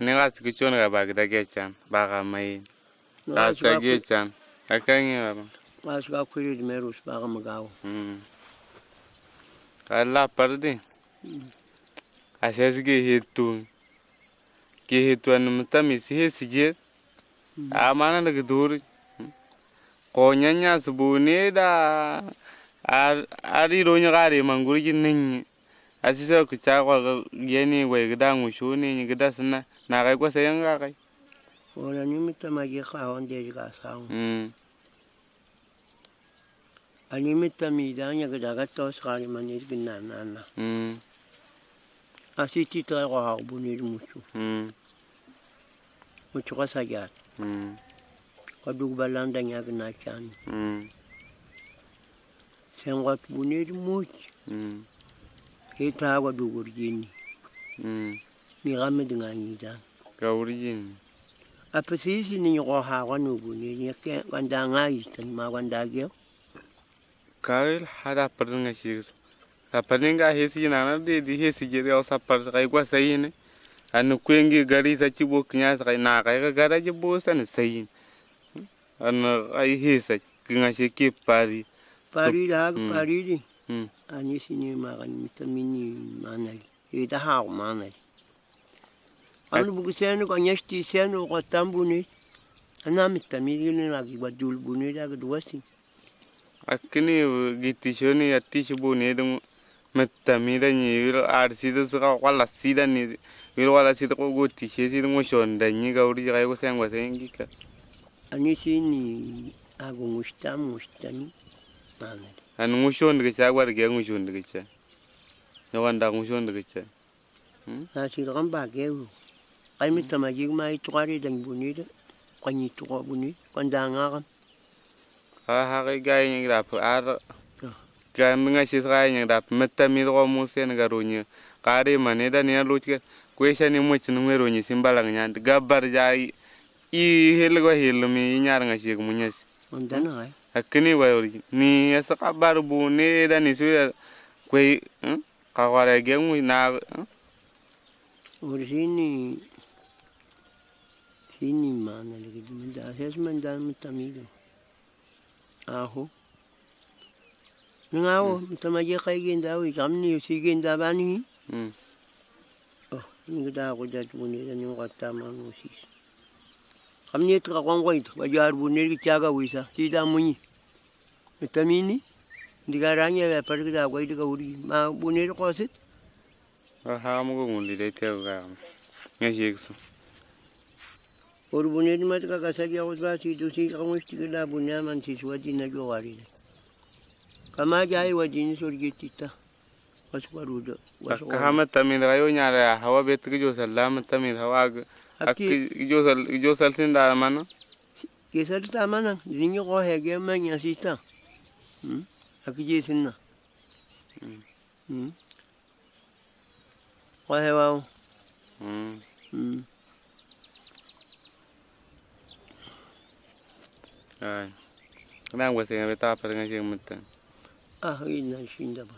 ne ga se ke tsone ga ba da ke ba ga maene ga tswa ke tsana ga ka nge ga ba? ba se ka khwile di ba ga mogago hmm. ga la parde hmm. a se se hetu ke hetu an mtami se he se je. Hmm. A mana da gudur ko nyanya su bu ne da ari ro nya ga re e mangurji ninyi asisa kucha yeni we gida ngushuni ni gida sana na kai kwa sayang kai. Wala ni mita maji ka honde juga sang mm. Ka mita midanya gida gato sekali manis gina nana. Mm. Asiti tra kwa harbuni mucho mm. Mucho kwa sajat mm. Kwa dugbalanda chani. Mm. Sengwat bunir mucho mm. Hmm Sen wat bu ni much. hmm Ke ta wa dugur jini. hmm Mi ga me dinga ni da. gaurin Apa si si ni ko ha wa nu bu ni nya ke wanda ngai tan ma wanda ge. kawil hada parin ga shi sa parin ga hesi na na de di hesi je ya sa par kai kwa sai ne an kwengi gari sa ci bo knya sa kai na kai ga gara je bo san sai an ai hesa kinga ke pari Pari da Mm. pari di. они сине маган митамини манали ида хаг манали ан бугсену канешти сену гатамбуни ана митамини наги бадул буни даг дуаси акни гитишони аттиш буни дум митамида ни арсида сга вала сида ни вир вала сида ко готише сида мошонда ни гаури гай го сенгwa сengika они сини агумуштам муштами ko ko an mo shon da cha gwar ga mo shon da cha ya wanda mo shon da cha Na si ram ba ge u. Ai mita ma jig mai tuari dan buni da. Kwani tuwa buni. Kwanda ngara. ha ha ga ga yin da fa ar Ah. ga nga shi ga yin da metta mi ro mo sen ga ro ni ka re ma ne da ne lo ke ko sha ni mo chin ngero ni simbala nya ga bar ja i hel go hel mi nyar nga shi ondana akini wa yori ni esa kabar bu ni da ni su kwe ka wara ge mu na orini sini mana lagi dum da ses man da mutamigo aho ngawo mutamaje kai gen da wi jamni si gen da bani oh ni da ko da tu ni da ni ngata manu sis kamne tika kwangwaita bajar buneri kichaga wisa. Sita munyi. Tamini ndikaranya yaparikita kwaita kauri ma buneri kwasit ahamukungulira iteuka ngeshekso ori buneri matika kasakia kutra situ sika ngwestikida bunyama nsisiwatina jogarire kamaja aiwadini sorgetita kahamat taminrayo ñala hawa bet kijosal lamat tamin hawa ak kijosal kijosal sin da mana kisal ta mana dingi ko hege ma nyasita ak jisinna ko hewa ay nang wase ngabe ta par ngai jeng mutan ah ina shinda ba